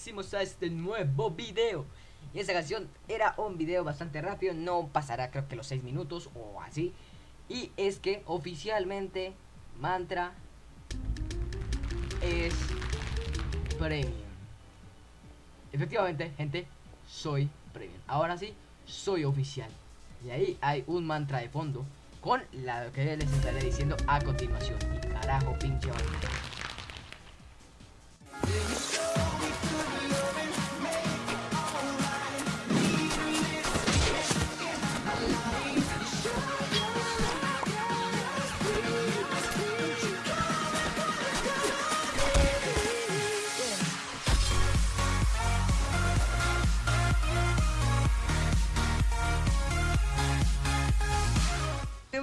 bienvenidísimos a este nuevo video. Y esta canción era un video bastante rápido, no pasará creo que los 6 minutos o así. Y es que oficialmente Mantra es premium. Efectivamente, gente, soy premium. Ahora sí, soy oficial. Y ahí hay un mantra de fondo con la que les estaré diciendo a continuación. Y carajo, pinche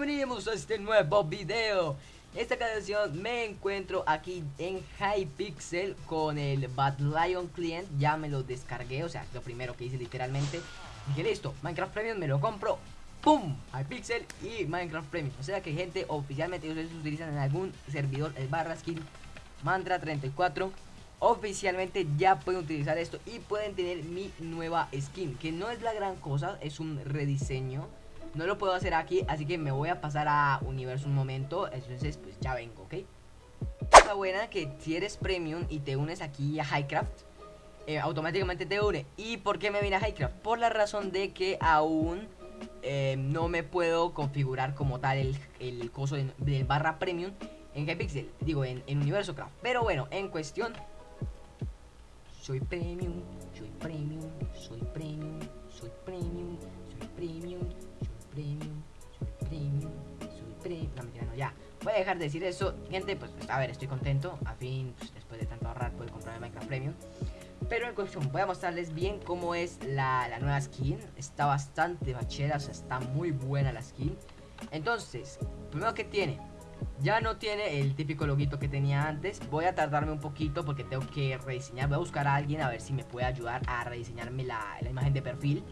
Bienvenidos a este nuevo video. Esta canción me encuentro aquí en Hypixel con el Bad Lion Client. Ya me lo descargué, o sea, lo primero que hice literalmente. Dije listo, Minecraft Premium me lo compro. ¡Pum! Hypixel y Minecraft Premium O sea que gente, oficialmente ustedes utilizan en algún servidor el barra skin Mantra 34 Oficialmente ya pueden utilizar esto y pueden tener mi nueva skin Que no es la gran cosa, es un rediseño no lo puedo hacer aquí, así que me voy a pasar a universo un momento Entonces pues ya vengo, ¿ok? Cosa buena que si eres premium y te unes aquí a Highcraft eh, Automáticamente te une ¿Y por qué me vine a Highcraft? Por la razón de que aún eh, no me puedo configurar como tal el, el coso del barra premium en Hypixel Digo, en, en Universo Craft Pero bueno, en cuestión Soy premium, soy premium, soy premium, soy premium, soy premium premium, premium, premium. No, mentira, no, ya. Voy a dejar de decir eso. Gente, pues, a ver, estoy contento. A fin, pues, después de tanto ahorrar, puedo comprarme Minecraft Premium. Pero en cuestión, voy a mostrarles bien cómo es la, la nueva skin. Está bastante bachera, o sea, está muy buena la skin. Entonces, primero que tiene, ya no tiene el típico loguito que tenía antes. Voy a tardarme un poquito porque tengo que rediseñar. Voy a buscar a alguien a ver si me puede ayudar a rediseñarme la, la imagen de perfil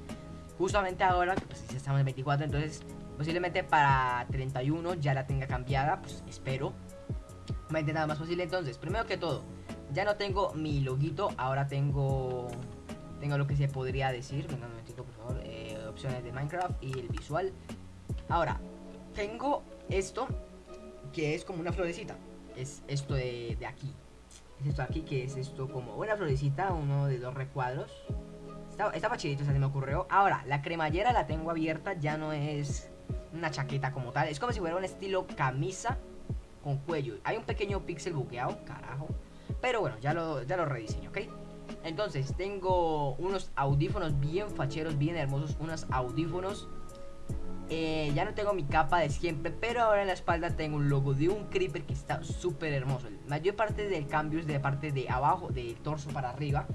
justamente ahora, pues ya estamos en 24, entonces posiblemente para 31 ya la tenga cambiada, pues espero. Me nada más posible, entonces, primero que todo, ya no tengo mi loguito, ahora tengo tengo lo que se podría decir, venga un momentito por favor, eh, opciones de Minecraft y el visual. Ahora, tengo esto, que es como una florecita, es esto de, de aquí. Es esto de aquí, que es esto como una florecita, uno de dos recuadros Estaba, sea, se me ocurrió. Ahora, la cremallera la tengo abierta, ya no es una chaqueta como tal. Es como si fuera un estilo camisa con cuello. Hay un pequeño pixel buqueado, carajo. Pero bueno, ya lo, ya lo rediseño, ¿ok? Entonces, tengo unos audífonos bien facheros, bien hermosos. Unos audífonos. Eh, ya no tengo mi capa de siempre, pero ahora en la espalda tengo un logo de un creeper que está súper hermoso. La mayor parte del cambio es de parte de abajo, del torso para arriba.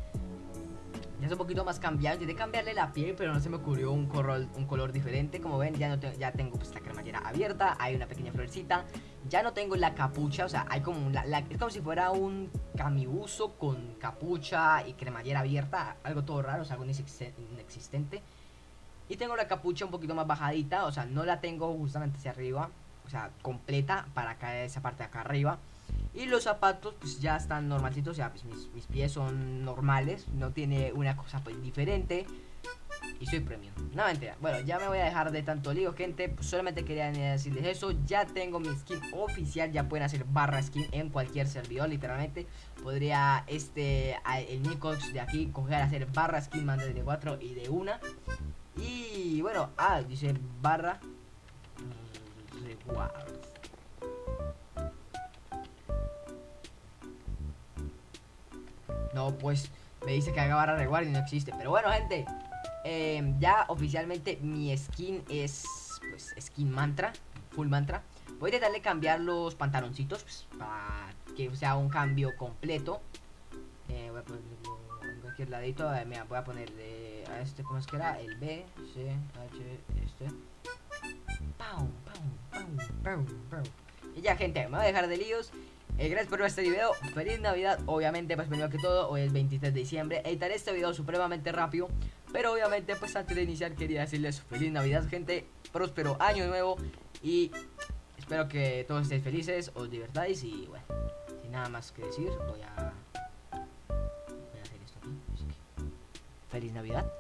Ya es un poquito más cambiado. Intenté cambiarle la piel, pero no se me ocurrió un color, un color diferente. Como ven, ya, no ya tengo pues, la cremallera abierta. Hay una pequeña florecita. Ya no tengo la capucha. O sea, hay como es como si fuera un camibuso con capucha y cremallera abierta. Algo todo raro, o sea, algo inexistente. Y tengo la capucha un poquito más bajadita. O sea, no la tengo justamente hacia arriba. O sea, completa para caer esa parte de acá arriba. Y los zapatos pues ya están normalcitos, o sea, pues mis, pies son normales, no tiene una cosa pues diferente. Y soy premium. No mentira. Bueno, ya me voy a dejar de tanto lío, gente. Pues, solamente quería decirles eso. Ya tengo mi skin oficial. Ya pueden hacer barra skin en cualquier servidor, literalmente. Podría este el Nicox de aquí coger a hacer barra skin más de 4 y de una. Y bueno, ah, dice barra No, pues me dice que haga barra de y no existe. Pero bueno, gente, em, ya oficialmente mi skin es pues skin mantra, full mantra. Voy a intentarle cambiar los pantaloncitos pues, para que sea un cambio completo. Eh, voy a cualquier ladito. Eh, mira, voy a ponerle a este, ¿cómo es que era? El B, C, H, este. Y ya, gente, me voy a dejar de líos. Eh, gracias por ver este video, feliz navidad Obviamente pues primero que todo, hoy es 23 de diciembre Editaré este video supremamente rápido Pero obviamente pues antes de iniciar quería decirles feliz navidad gente Próspero año nuevo Y espero que todos estéis felices, os divertáis Y bueno, sin nada más que decir Voy a, voy a hacer esto aquí Feliz Navidad.